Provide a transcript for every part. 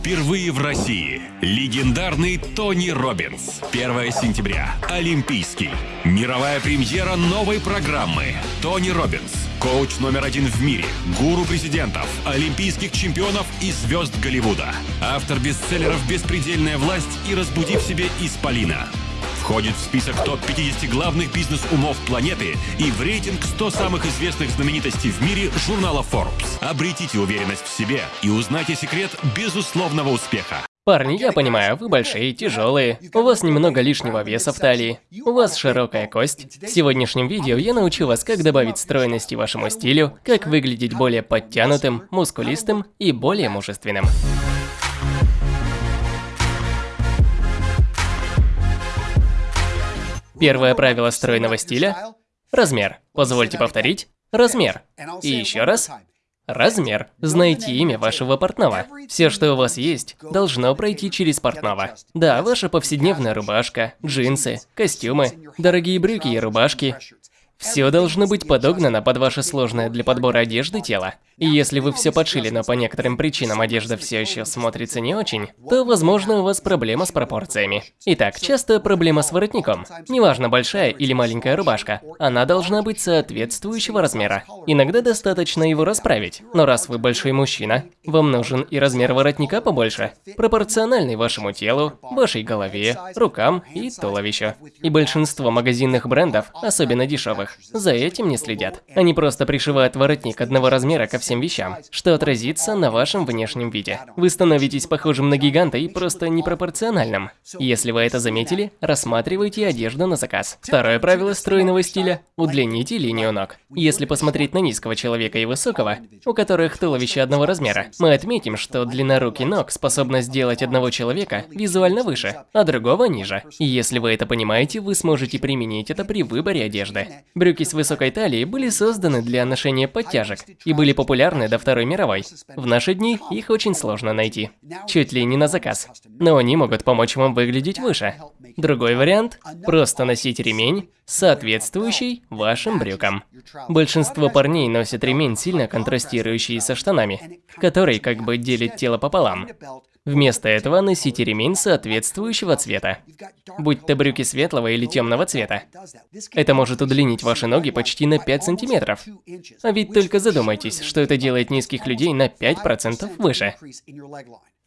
Впервые в России. Легендарный Тони Роббинс. 1 сентября. Олимпийский. Мировая премьера новой программы. Тони Роббинс. Коуч номер один в мире. Гуру президентов, олимпийских чемпионов и звезд Голливуда. Автор бестселлеров «Беспредельная власть» и «Разбуди в себе Исполина». Входит в список топ-50 главных бизнес-умов планеты и в рейтинг 100 самых известных знаменитостей в мире журнала Forbes. Обретите уверенность в себе и узнайте секрет безусловного успеха. Парни, я понимаю, вы большие, тяжелые, у вас немного лишнего веса в талии, у вас широкая кость. В сегодняшнем видео я научу вас, как добавить стройности вашему стилю, как выглядеть более подтянутым, мускулистым и более мужественным. Первое правило стройного стиля – размер. Позвольте повторить. Размер. И еще раз. Размер. Знайте имя вашего портного. Все, что у вас есть, должно пройти через портного. Да, ваша повседневная рубашка, джинсы, костюмы, дорогие брюки и рубашки, все должно быть подогнано под ваше сложное для подбора одежды тело. И если вы все подшили, но по некоторым причинам одежда все еще смотрится не очень, то, возможно, у вас проблема с пропорциями. Итак, часто проблема с воротником. Неважно, большая или маленькая рубашка, она должна быть соответствующего размера. Иногда достаточно его расправить, но раз вы большой мужчина, вам нужен и размер воротника побольше, пропорциональный вашему телу, вашей голове, рукам и туловищу. И большинство магазинных брендов, особенно дешевых. За этим не следят. Они просто пришивают воротник одного размера ко всем вещам, что отразится на вашем внешнем виде. Вы становитесь похожим на гиганта и просто непропорциональным. Если вы это заметили, рассматривайте одежду на заказ. Второе правило стройного стиля – удлините линию ног. Если посмотреть на низкого человека и высокого, у которых туловище одного размера, мы отметим, что длина рук и ног способна сделать одного человека визуально выше, а другого ниже. И если вы это понимаете, вы сможете применить это при выборе одежды. Брюки с высокой талией были созданы для ношения подтяжек и были популярны до Второй мировой. В наши дни их очень сложно найти. Чуть ли не на заказ. Но они могут помочь вам выглядеть выше. Другой вариант – просто носить ремень, соответствующий вашим брюкам. Большинство парней носят ремень, сильно контрастирующий со штанами, который как бы делит тело пополам. Вместо этого носите ремень соответствующего цвета, будь то брюки светлого или темного цвета. Это может удлинить ваши ноги почти на 5 сантиметров. А ведь только задумайтесь, что это делает низких людей на 5% выше.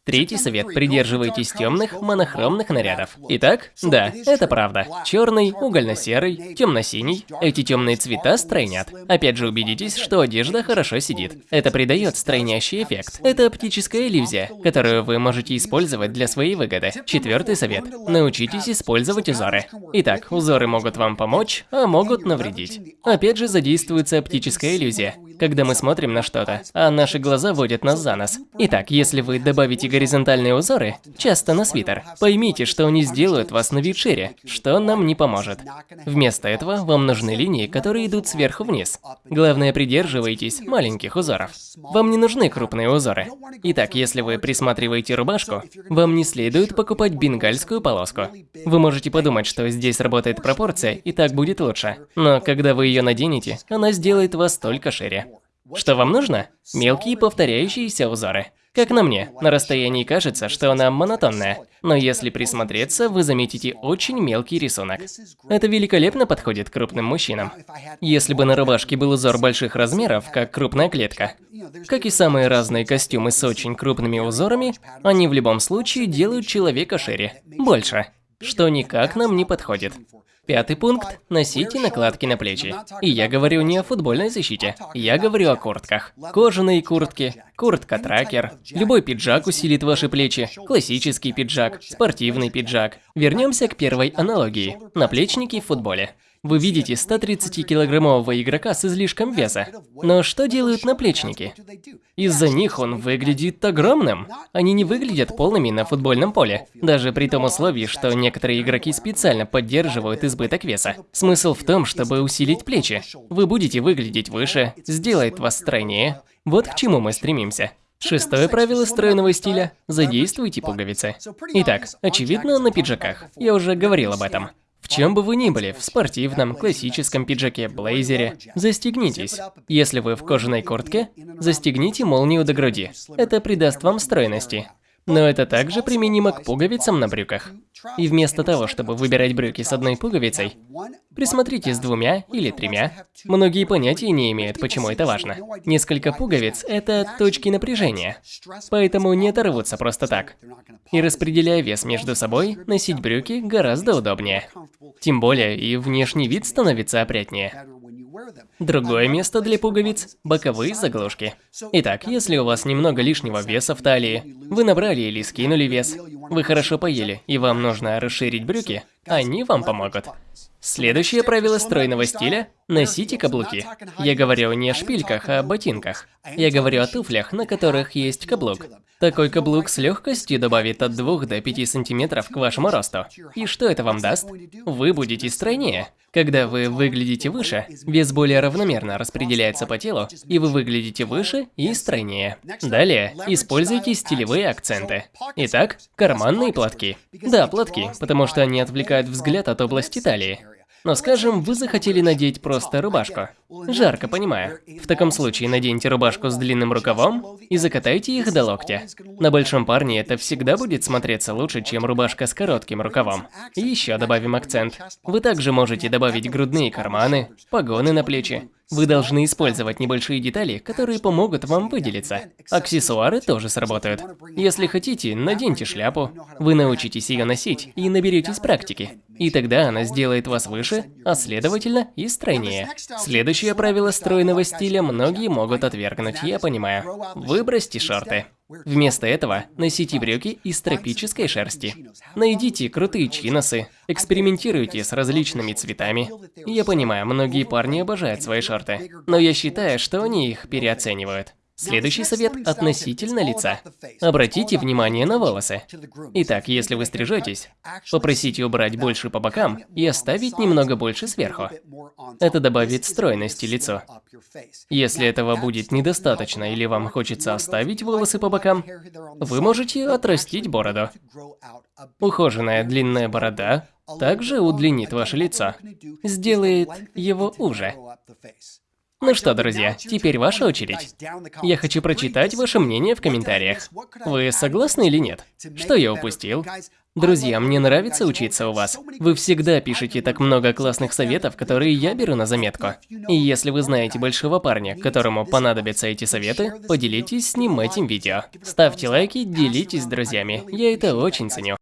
Третий совет – придерживайтесь темных, монохромных нарядов. Итак, да, это правда. Черный, угольно-серый, темно-синий. Эти темные цвета стройнят. Опять же убедитесь, что одежда хорошо сидит. Это придает стройнящий эффект. Это оптическая иллюзия, которую вы можете использовать для своей выгоды. Четвертый совет – научитесь использовать узоры. Итак, узоры могут вам помочь, а могут навредить. Опять же задействуется оптическая иллюзия когда мы смотрим на что-то, а наши глаза водят нас за нос. Итак, если вы добавите горизонтальные узоры, часто на свитер, поймите, что они сделают вас на вид шире, что нам не поможет. Вместо этого вам нужны линии, которые идут сверху вниз. Главное, придерживайтесь маленьких узоров. Вам не нужны крупные узоры. Итак, если вы присматриваете рубашку, вам не следует покупать бенгальскую полоску. Вы можете подумать, что здесь работает пропорция, и так будет лучше. Но когда вы ее наденете, она сделает вас только шире. Что вам нужно? Мелкие повторяющиеся узоры. Как на мне, на расстоянии кажется, что она монотонная, но если присмотреться, вы заметите очень мелкий рисунок. Это великолепно подходит крупным мужчинам. Если бы на рубашке был узор больших размеров, как крупная клетка, как и самые разные костюмы с очень крупными узорами, они в любом случае делают человека шире, больше, что никак нам не подходит. Пятый пункт – носите накладки на плечи. И я говорю не о футбольной защите, я говорю о куртках. Кожаные куртки, куртка-тракер, любой пиджак усилит ваши плечи, классический пиджак, спортивный пиджак. Вернемся к первой аналогии – наплечники в футболе. Вы видите 130-килограммового игрока с излишком веса. Но что делают наплечники? Из-за них он выглядит огромным. Они не выглядят полными на футбольном поле. Даже при том условии, что некоторые игроки специально поддерживают избыток веса. Смысл в том, чтобы усилить плечи. Вы будете выглядеть выше, сделает вас стройнее. Вот к чему мы стремимся. Шестое правило стройного стиля – задействуйте пуговицы. Итак, очевидно, на пиджаках. Я уже говорил об этом. Чем бы вы ни были, в спортивном, классическом пиджаке, блейзере, застегнитесь. Если вы в кожаной куртке, застегните молнию до груди. Это придаст вам стройности. Но это также применимо к пуговицам на брюках. И вместо того, чтобы выбирать брюки с одной пуговицей, присмотрите с двумя или тремя. Многие понятия не имеют, почему это важно. Несколько пуговиц – это точки напряжения, поэтому не оторвутся просто так. И распределяя вес между собой, носить брюки гораздо удобнее. Тем более и внешний вид становится опрятнее. Другое место для пуговиц – боковые заглушки. Итак, если у вас немного лишнего веса в талии, вы набрали или скинули вес, вы хорошо поели и вам нужно расширить брюки, они вам помогут. Следующее правило стройного стиля – носите каблуки. Я говорю не о шпильках, а о ботинках. Я говорю о туфлях, на которых есть каблук. Такой каблук с легкостью добавит от 2 до 5 сантиметров к вашему росту. И что это вам даст? Вы будете стройнее. Когда вы выглядите выше, вес более равномерно распределяется по телу, и вы выглядите выше и стройнее. Далее, используйте стилевые акценты. Итак, карманные платки. Да, платки, потому что они отвлекают взгляд от области талии. Но скажем, вы захотели надеть просто рубашку. Жарко, понимаю. В таком случае наденьте рубашку с длинным рукавом и закатайте их до локтя. На большом парне это всегда будет смотреться лучше, чем рубашка с коротким рукавом. И еще добавим акцент. Вы также можете добавить грудные карманы, погоны на плечи. Вы должны использовать небольшие детали, которые помогут вам выделиться. Аксессуары тоже сработают. Если хотите, наденьте шляпу. Вы научитесь ее носить и наберетесь практики. И тогда она сделает вас выше, а следовательно и стройнее. Следующее правило стройного стиля многие могут отвергнуть, я понимаю. Выбросьте шорты. Вместо этого носите брюки из тропической шерсти. Найдите крутые чиносы, экспериментируйте с различными цветами. Я понимаю, многие парни обожают свои шорты, но я считаю, что они их переоценивают. Следующий совет относительно лица. Обратите внимание на волосы. Итак, если вы стрижетесь, попросите убрать больше по бокам и оставить немного больше сверху. Это добавит стройности лицу. Если этого будет недостаточно или вам хочется оставить волосы по бокам, вы можете отрастить бороду. Ухоженная длинная борода также удлинит ваше лицо, сделает его уже. Ну что, друзья, теперь ваша очередь. Я хочу прочитать ваше мнение в комментариях. Вы согласны или нет? Что я упустил? Друзья, мне нравится учиться у вас. Вы всегда пишете так много классных советов, которые я беру на заметку. И если вы знаете большого парня, которому понадобятся эти советы, поделитесь с ним этим видео. Ставьте лайки, делитесь с друзьями. Я это очень ценю.